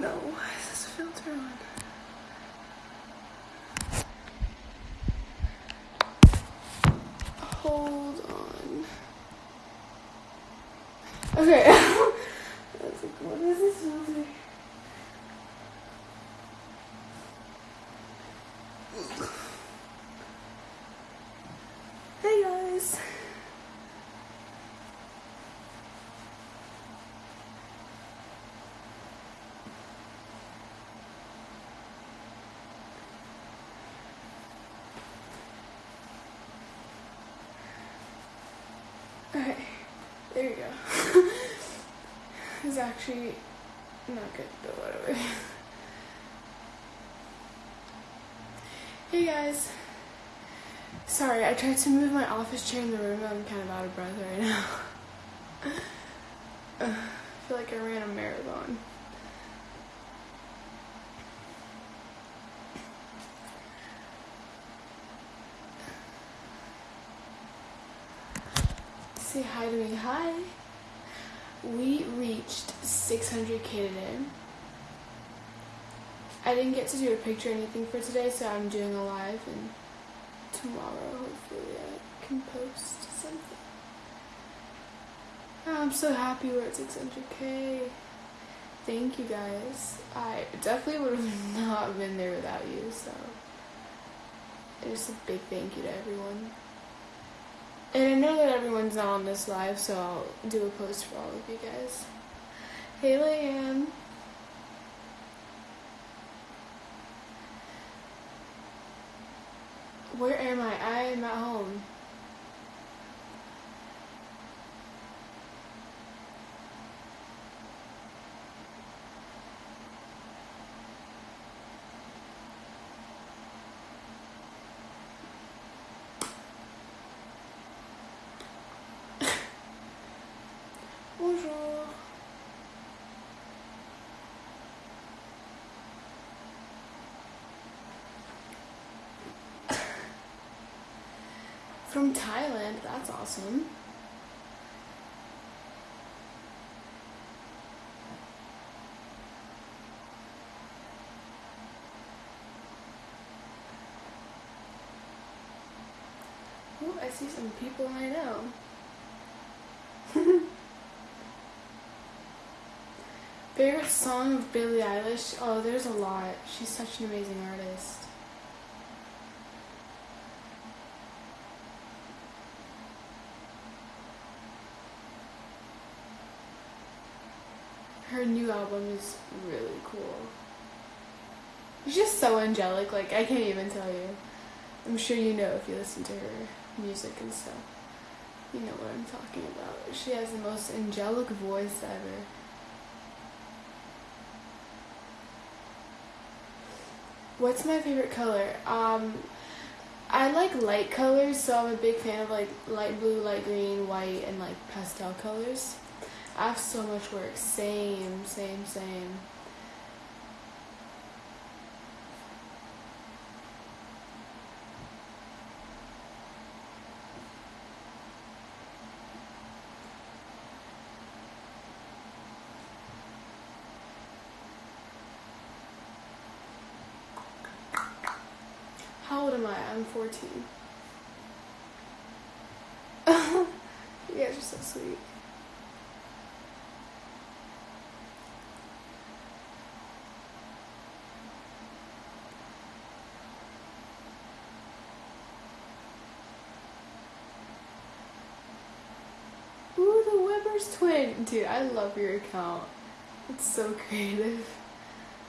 No, why is this filter on? Hold on. Okay. I was like, what is this filter? Hey guys. Okay, there you go. It's actually not good, but whatever. hey guys. Sorry, I tried to move my office chair in the room. I'm kind of out of breath right now. I feel like I ran a marathon. Say hi to me. Hi. We reached 600k today. I didn't get to do a picture or anything for today, so I'm doing a live and tomorrow hopefully I can post something. I'm so happy we're at 600k. Thank you guys. I definitely would have not been there without you, so just a big thank you to everyone. And I know that everyone's not on this live, so I'll do a post for all of you guys. Hey, Leanne. Where am I? I am at home. Bonjour. From Thailand, that's awesome. Ooh, I see some people I know. Favorite song of Billie Eilish? Oh, there's a lot. She's such an amazing artist. Her new album is really cool. She's just so angelic, like, I can't even tell you. I'm sure you know if you listen to her music and stuff. You know what I'm talking about. She has the most angelic voice ever. What's my favorite color? Um, I like light colors, so I'm a big fan of like light blue, light green, white, and like pastel colors. I have so much work. Same, same, same. How old am I? I'm 14. you guys are so sweet. Ooh, twin. Dude, I love your account. It's so creative.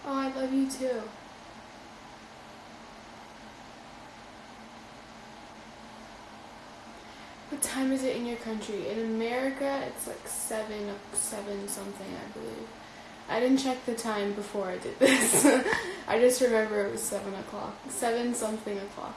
Oh, I love you too. What time is it in your country? In America, it's like seven, seven something, I believe. I didn't check the time before I did this. I just remember it was seven o'clock, seven something o'clock.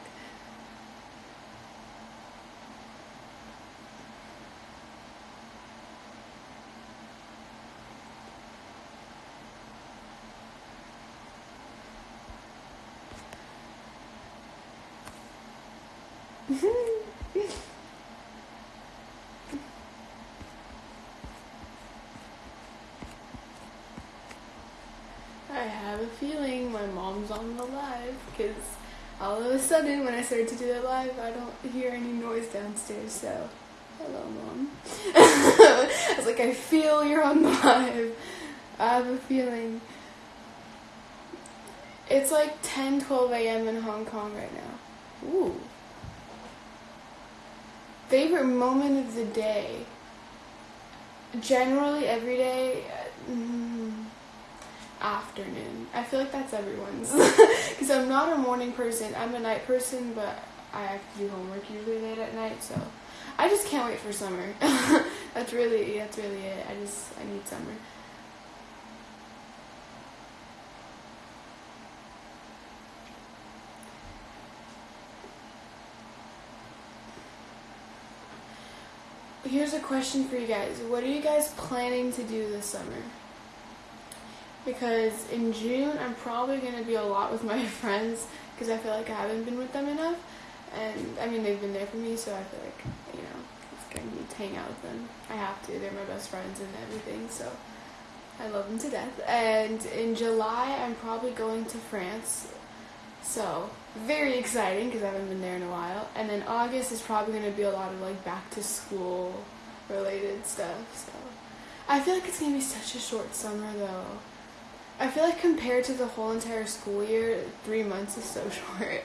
Mom's on the live because all of a sudden when I started to do the live, I don't hear any noise downstairs. So, hello, mom. I was like, I feel you're on the live. I have a feeling. It's like 10, 12 a.m. in Hong Kong right now. Ooh. Favorite moment of the day? Generally, every day, mm, afternoon. I feel like that's everyone's. Because I'm not a morning person. I'm a night person, but I have to do homework usually late at night, so I just can't wait for summer. that's really, that's really it. I just, I need summer. here's a question for you guys. What are you guys planning to do this summer? Because in June, I'm probably going to be a lot with my friends because I feel like I haven't been with them enough. And I mean, they've been there for me, so I feel like, you know, it's going to be to hang out with them. I have to. They're my best friends and everything, so I love them to death. And in July, I'm probably going to France. So, very exciting because I haven't been there in a while. And then August is probably going to be a lot of like back to school related stuff. So I feel like it's going to be such a short summer though. I feel like compared to the whole entire school year, three months is so short.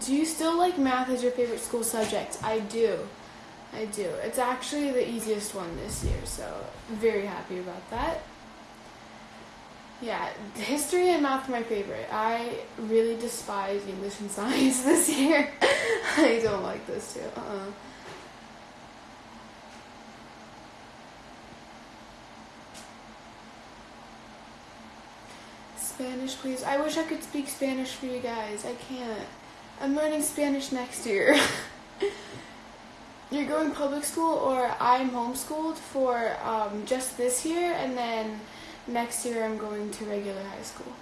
Do you still like math as your favorite school subject? I do. I do. It's actually the easiest one this year, so I'm very happy about that. Yeah, history and math are my favorite. I really despise English and science this year. I don't like this too. Uh-uh. Spanish, please. I wish I could speak Spanish for you guys. I can't. I'm learning Spanish next year. you're going public school or I'm homeschooled for um, just this year and then next year I'm going to regular high school.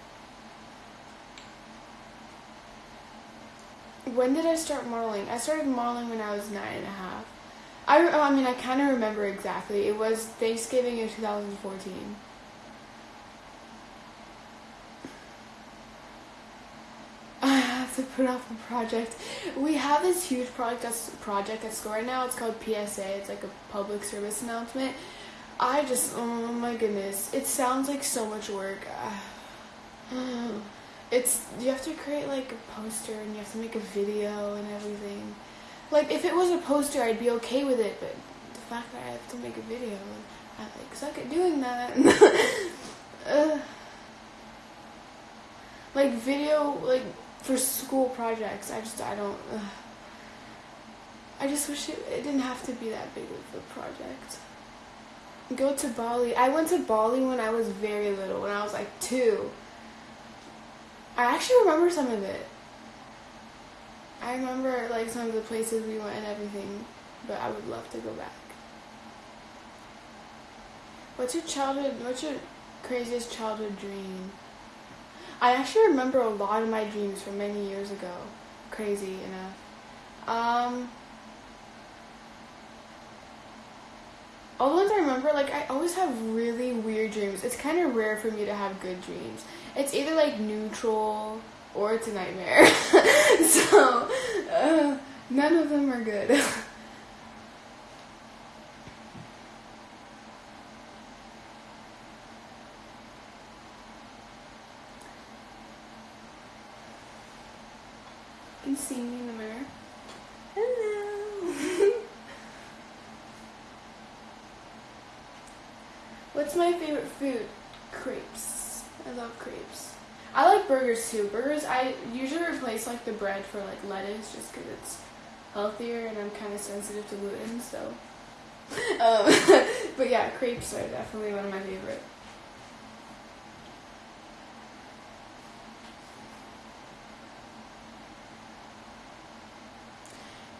When did I start modeling? I started modeling when I was nine and a half. I, I mean, I kind of remember exactly. It was Thanksgiving of 2014. Off a project. We have this huge project project at school right now. It's called PSA. It's like a public service announcement. I just, oh my goodness, it sounds like so much work. It's you have to create like a poster and you have to make a video and everything. Like if it was a poster, I'd be okay with it, but the fact that I have to make a video, I like suck at doing that. uh, like video, like for school projects. I just I don't. Ugh. I just wish it, it didn't have to be that big of a project. Go to Bali. I went to Bali when I was very little, when I was like two. I actually remember some of it. I remember like some of the places we went and everything, but I would love to go back. What's your childhood? What's your craziest childhood dream? I actually remember a lot of my dreams from many years ago. Crazy enough. Um, all the ones I remember, like I always have really weird dreams. It's kind of rare for me to have good dreams. It's either like neutral or it's a nightmare. so uh, none of them are good. can see me in the mirror. Hello. What's my favorite food? Crepes. I love crepes. I like burgers too. Burgers, I usually replace like the bread for like lettuce just because it's healthier and I'm kind of sensitive to gluten, so. um, but yeah, crepes are definitely one of my favorite.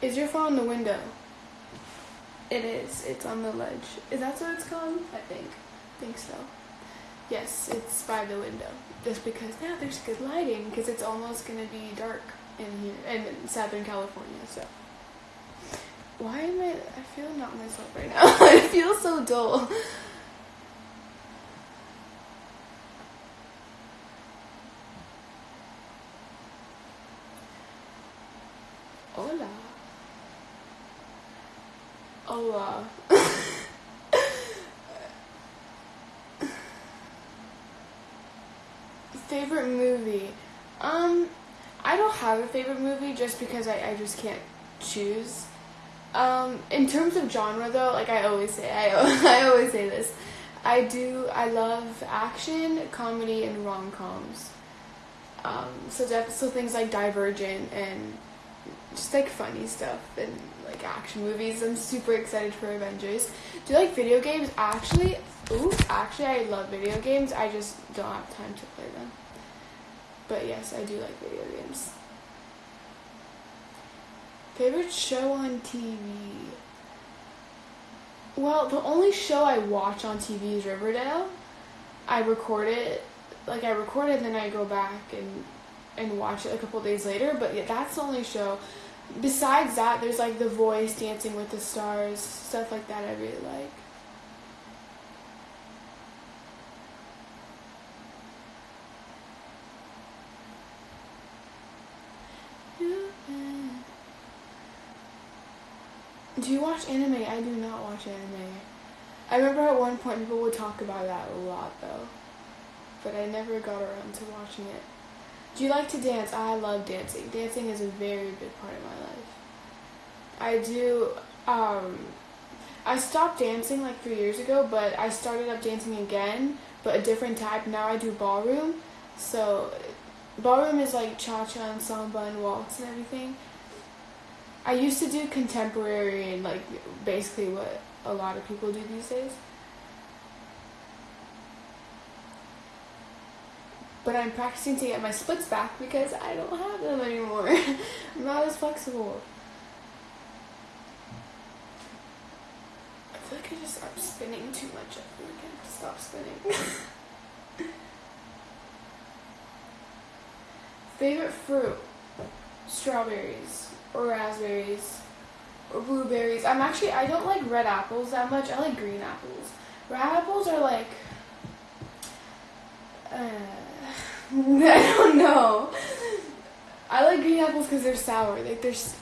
Is your phone on the window? It is. It's on the ledge. Is that what it's called? I think. I think so. Yes, it's by the window. Just because now there's good lighting because it's almost gonna be dark in here in Southern California. So Why am I? I feel not myself right now. I feel so dull. Hola. Hola. favorite movie? Um, I don't have a favorite movie just because I, I just can't choose. Um, in terms of genre though, like I always say, I, I always say this. I do, I love action, comedy, and rom-coms. Um, so, so things like Divergent and just like funny stuff and like action movies. I'm super excited for Avengers. Do you like video games? Actually, ooh, actually I love video games. I just don't have time to play them. But yes, I do like video games. Favorite show on TV? Well, the only show I watch on TV is Riverdale. I record it, like I record it, and then I go back and and watch it a couple days later. But yeah, that's the only show. Besides that, there's like The Voice, Dancing with the Stars, stuff like that. I really like. Do you watch anime? I do not watch anime. I remember at one point people would talk about that a lot though, but I never got around to watching it. Do you like to dance? I love dancing. Dancing is a very big part of my life. I do. Um, I stopped dancing like three years ago, but I started up dancing again, but a different type. Now I do ballroom. So, ballroom is like cha cha and samba and waltz and everything. I used to do contemporary and like basically what a lot of people do these days. But I'm practicing to get my splits back because I don't have them anymore. I'm not as flexible. I feel like I just I'm spinning too much. I feel like I have to stop spinning. Favorite fruit? Strawberries or raspberries or blueberries. I'm actually I don't like red apples that much. I like green apples. Red apples are like uh, I don't know. I like green apples because they're sour. Like there's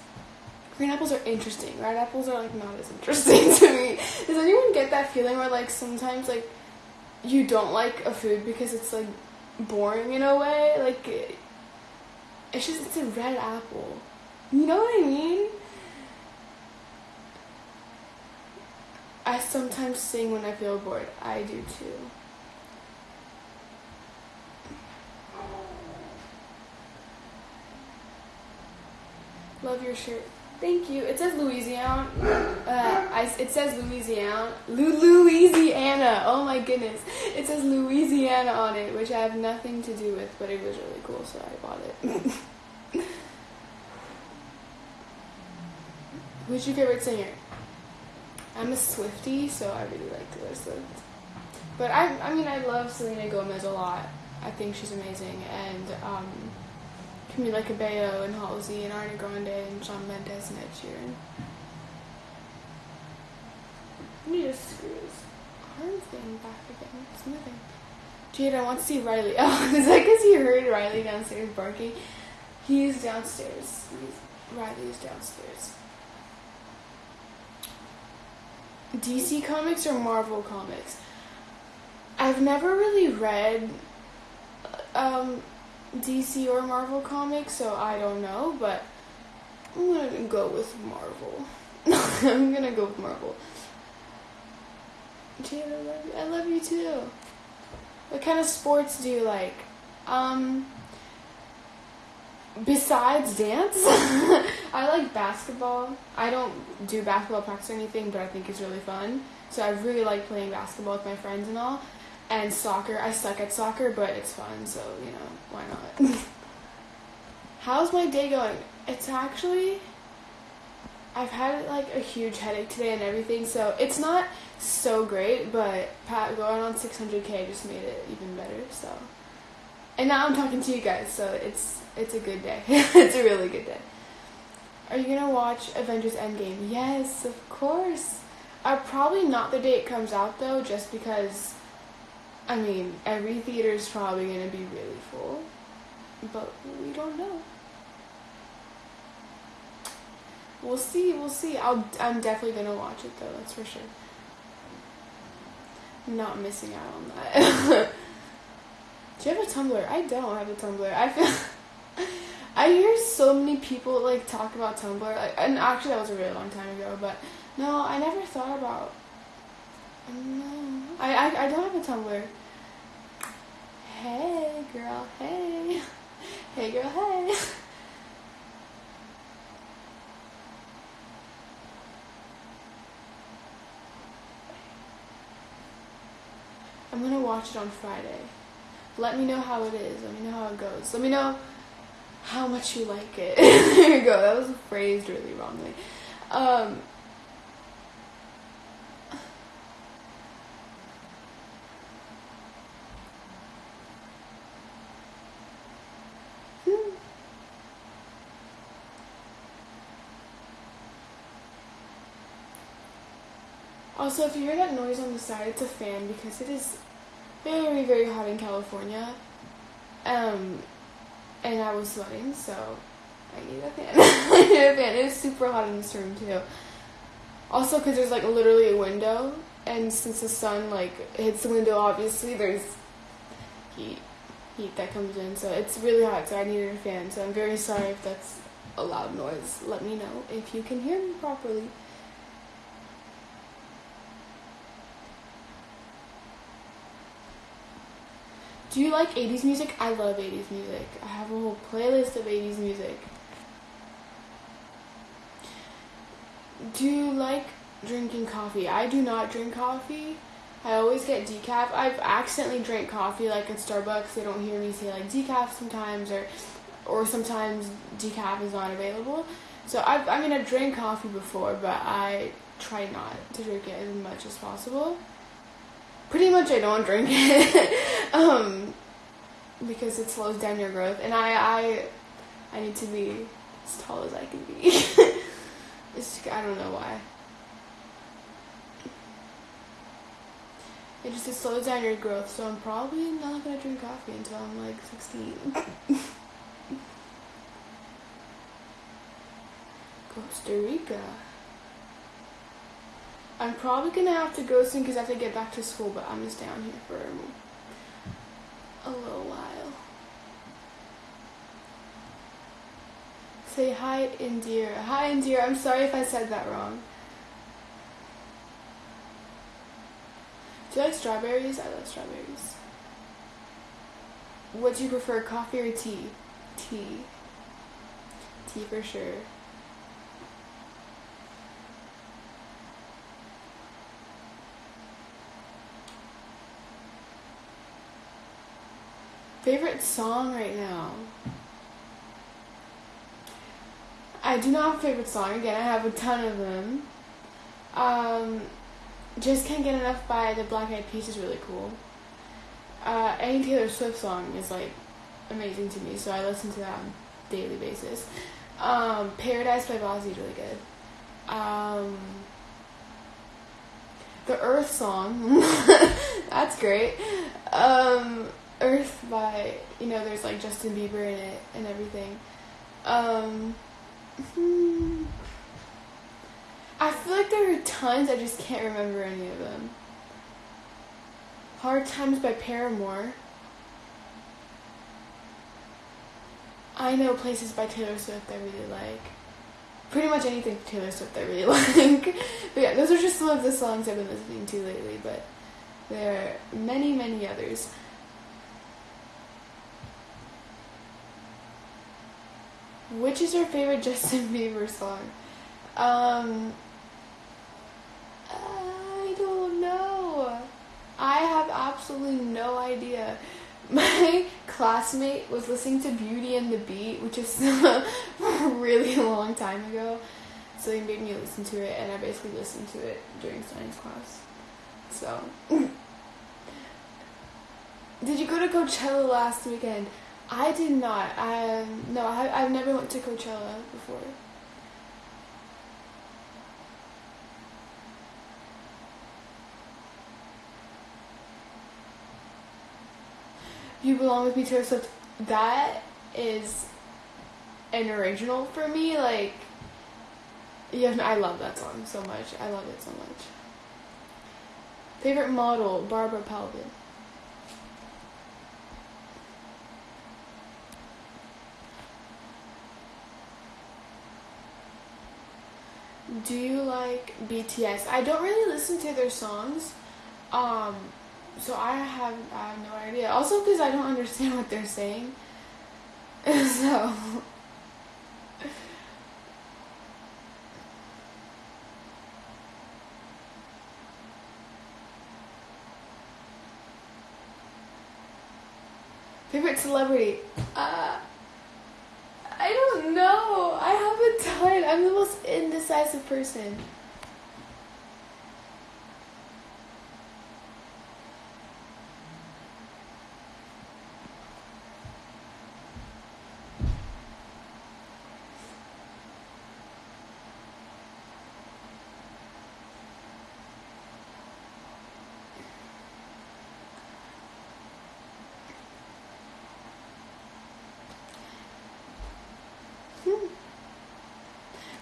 green apples are interesting. Red apples are like not as interesting to me. Does anyone get that feeling where like sometimes like you don't like a food because it's like boring in a way? Like it's just it's a red apple. You know what I mean? I sometimes sing when I feel bored. I do too. Love your shirt. Thank you. It says Louisiana. Uh, I, it says Louisiana. Louisiana. Oh my goodness. It says Louisiana on it, which I have nothing to do with, but it was really cool, so I bought it. Who's your favorite singer? I'm a Swifty, so I really like Taylor Swift. But I, I mean, I love Selena Gomez a lot. I think she's amazing, and um, Camila Cabello and Halsey and Ariana Grande and Shawn Mendes and Ed Sheeran. Let me just screw this arm thing back again. It's moving. Jade, I want to see Riley. Oh, is that because you heard Riley downstairs barking? He's downstairs. He's, Riley's downstairs. DC Comics or Marvel Comics? I've never really read um, DC or Marvel Comics, so I don't know, but I'm gonna go with Marvel. I'm gonna go with Marvel. Jade, I love you. I love you too. What kind of sports do you like? Um, besides dance, I like basketball. I don't do basketball practice or anything, but I think it's really fun. So I really like playing basketball with my friends and all. And soccer, I suck at soccer, but it's fun, so you know, why not? How's my day going? It's actually I've had like a huge headache today and everything, so it's not so great, but Pat going on 600k just made it even better. So, and now I'm talking to you guys, so it's it's a good day. it's a really good day. Are you gonna watch Avengers Endgame? Yes, of course. Uh, probably not the day it comes out though, just because. I mean, every theater is probably gonna be really full, but we don't know. We'll see. We'll see. I'll. I'm definitely gonna watch it though. That's for sure. not missing out on that. Do you have a Tumblr? I don't have a Tumblr. I feel. I hear so many people like talk about Tumblr, like, and actually that was a really long time ago. But no, I never thought about. No, I I, I don't have a Tumblr. Hey girl, hey, hey girl, hey. I'm gonna watch it on Friday. Let me know how it is. Let me know how it goes. Let me know how much you like it. there you go. That was phrased really wrongly. Um, hmm. Also, if you hear that noise on the side, it's a fan because it is very, very hot in California. Um, and I was sweating, so I need a fan. I need a fan. It's super hot in this room too. Also, because there's like literally a window, and since the sun like hits the window, obviously there's heat, heat that comes in. So it's really hot. So I needed a fan. So I'm very sorry if that's a loud noise. Let me know if you can hear me properly. Do you like 80s music? I love 80s music. I have a whole playlist of 80s music. Do you like drinking coffee? I do not drink coffee. I always get decaf. I've accidentally drank coffee like at Starbucks. They don't hear me say like decaf sometimes or or sometimes decaf is not available. So I've, I mean I've drank coffee before, but I try not to drink it as much as possible pretty much I don't drink it um, because it slows down your growth, and I I I need to be as tall as I can be. it's I don't know why. It just it slows down your growth, so I'm probably not gonna drink coffee until I'm like 16. Costa Rica. I'm probably gonna have to go soon because I have to get back to school, but I'm just down here for a little while. Say hi, Indira. Hi, Indira. I'm sorry if I said that wrong. Do you like strawberries? I love strawberries. What do you prefer, coffee or tea? Tea. Tea for sure. Favorite song right now? I do not have a favorite song. Again, I have a ton of them. Um, just can't get enough by the Black Eyed Peas is really cool. Uh, any Taylor Swift song is like amazing to me, so I listen to that on a daily basis. Um, Paradise by Bazzi is really good. Um, the Earth song, that's great. Um, Earth by you know there's like Justin Bieber in it and everything. Um, hmm, I feel like there are tons. I just can't remember any of them. Hard Times by Paramore. I know places by Taylor Swift I really like. Pretty much anything Taylor Swift I really like. but yeah, those are just some of the songs I've been listening to lately, but there are many, many others. Which is your favorite Justin Bieber song? Um, I don't know. I have absolutely no idea. My classmate was listening to Beauty and the Beat, which is really a long time ago. So he made me listen to it, and I basically listened to it during science class. So, did you go to Coachella last weekend? I did not. Um, no, I, I've never went to Coachella before. You Belong With Me Taylor Swift, that is an original for me. Like, yeah, I love that song so much. I love it so much. Favorite model, Barbara Palvin. Do you like BTS? I don't really listen to their songs. Um, so I have I have no idea. Also because I don't understand what they're saying. so Favorite celebrity? Uh, I don't know. I have a ton. I'm the most indecisive person.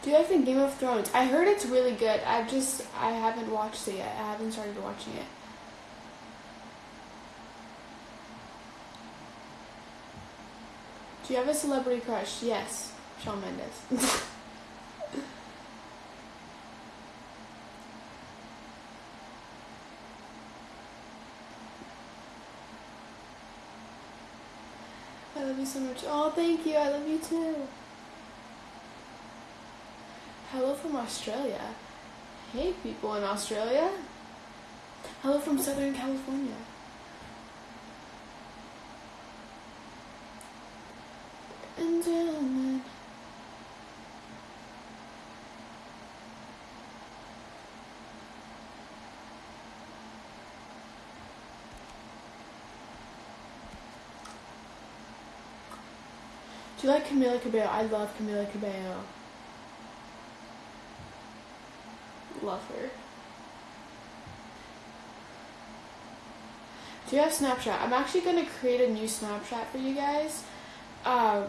Do you guys think Game of Thrones? I heard it's really good. I've just I haven't watched it yet. I haven't started watching it. Do you have a celebrity crush? Yes, Shawn Mendes. I love you so much. Oh, thank you. I love you too. Hello from Australia. Hey, people in Australia. Hello from Southern California. And gentlemen. Do you like Camila Cabello? I love Camila Cabello. Love her. Do you have Snapchat? I'm actually going to create a new Snapchat for you guys. Um,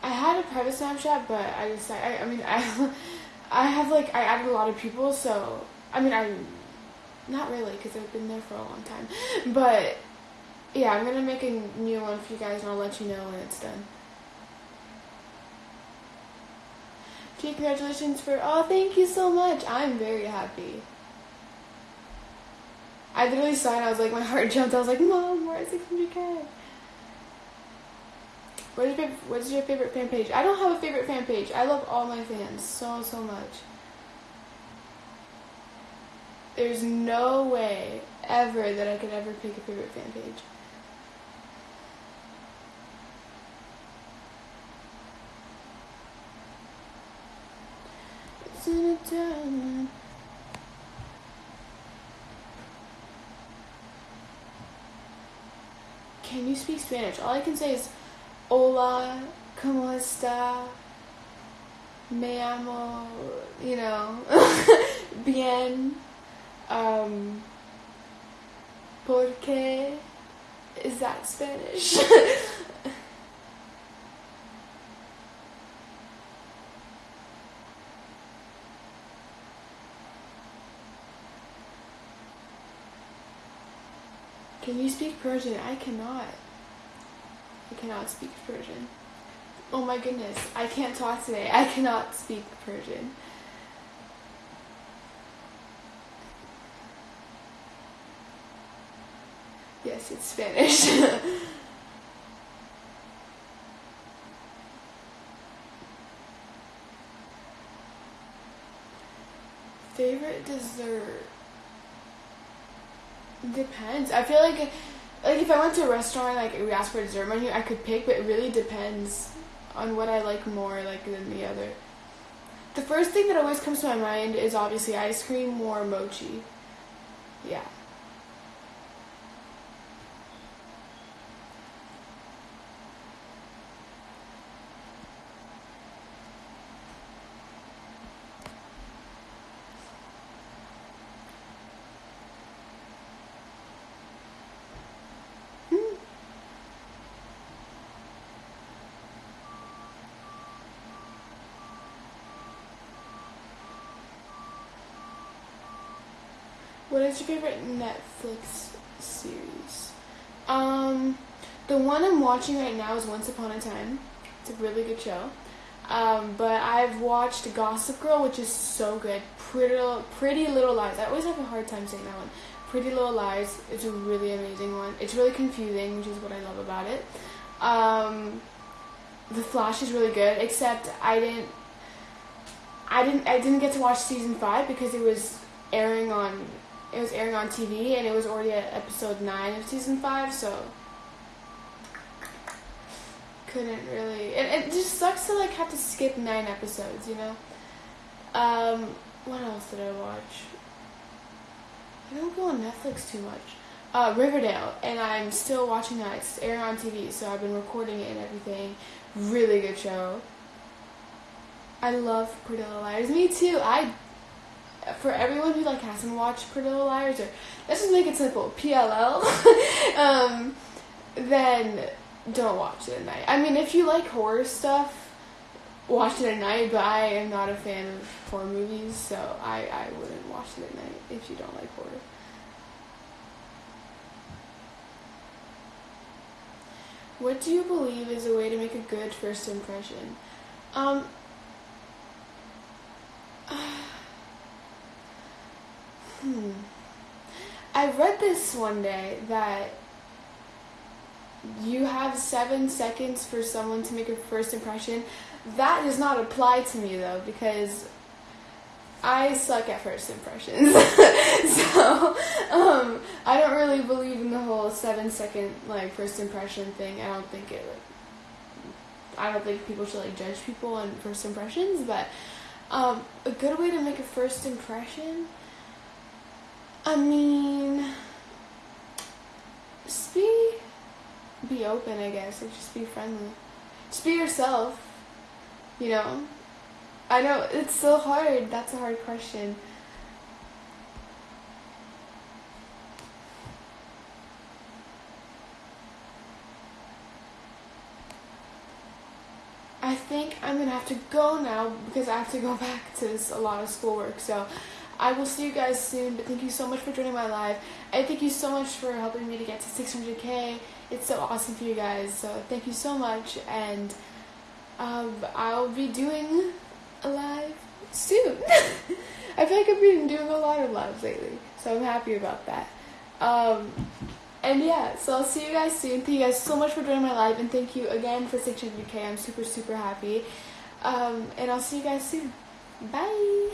I had a private Snapchat, but I decided, I, I mean, I, I have like, I added a lot of people, so, I mean, I, not really, because I've been there for a long time. But, yeah, I'm going to make a new one for you guys, and I'll let you know when it's done. Congratulations for, oh, thank you so much. I'm very happy. I literally saw it I was like, my heart jumped. I was like, Mom, we're at 600k. What is, your, what is your favorite fan page? I don't have a favorite fan page. I love all my fans so, so much. There's no way ever that I could ever pick a favorite fan page. Can you speak Spanish? All I can say is Hola, ¿cómo está? Me amo, you know, bien. Um, ¿Por qué? Is that Spanish? Can you speak Persian? I cannot. I cannot speak Persian. Oh my goodness, I can't talk today. I cannot speak Persian. Yes, it's Spanish. Favorite dessert? Depends. I feel like like if I went to a restaurant like we asked for a dessert menu, I could pick, but it really depends on what I like more like than the other. The first thing that always comes to my mind is obviously ice cream or mochi. Yeah. What is your favorite Netflix series? Um, the one I'm watching right now is Once Upon a Time. It's a really good show. Um, but I've watched Gossip Girl, which is so good. Pretty, Little, Pretty Little Lies. I always have a hard time saying that one. Pretty Little Lies is a really amazing one. It's really confusing, which is what I love about it. Um, the Flash is really good, except I didn't. I didn't. I didn't get to watch season five because it was airing on. It was airing on TV, and it was already at episode nine of season five, so couldn't really. It, it just sucks to like have to skip nine episodes, you know. Um, what else did I watch? I don't go on Netflix too much. Uh, Riverdale, and I'm still watching that. It's airing on TV, so I've been recording it and everything. Really good show. I love Pretty Little Liars. Me too. I for everyone who like hasn't watched Pretty Little Liars or let's just make it simple, PLL. um, then don't watch it at night. I mean, if you like horror stuff, watch it at night. But I am not a fan of horror movies, so I I wouldn't watch it at night if you don't like horror. What do you believe is a way to make a good first impression? Um, hmm. I read this one day that you have seven seconds for someone to make a first impression. That does not apply to me though, because I suck at first impressions. so, um, I don't really believe in the whole seven second like first impression thing. I don't think it. I don't think people should like judge people on first impressions, but um, a good way to make a first impression. I mean, just be be open, I guess, and just be friendly. Just be yourself. You know, I know it's so hard. That's a hard question. I think I'm gonna have to go now because I have to go back to this, a lot of schoolwork. So I will see you guys soon. But thank you so much for joining my live. And thank you so much for helping me to get to 600k. It's so awesome for you guys. So thank you so much. And um, I'll be doing a live soon. I feel like I've been doing a lot of lives lately, so I'm happy about that. Um, and yeah, so I'll see you guys soon. Thank you guys so much for joining my live, and thank you again for 600k. I'm super, super happy. Um, and I'll see you guys soon. Bye.